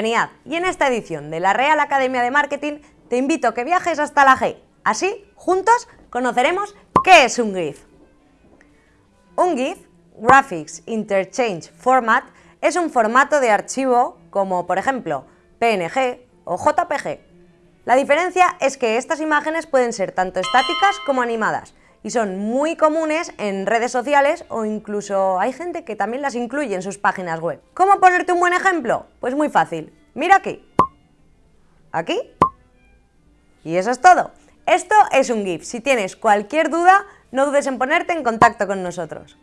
Y en esta edición de la Real Academia de Marketing te invito a que viajes hasta la G. Así, juntos, conoceremos qué es un GIF. Un GIF, Graphics Interchange Format, es un formato de archivo como, por ejemplo, PNG o JPG. La diferencia es que estas imágenes pueden ser tanto estáticas como animadas y son muy comunes en redes sociales o incluso hay gente que también las incluye en sus páginas web. ¿Cómo ponerte un buen ejemplo? Pues muy fácil. Mira aquí. Aquí. Y eso es todo. Esto es un GIF. Si tienes cualquier duda, no dudes en ponerte en contacto con nosotros.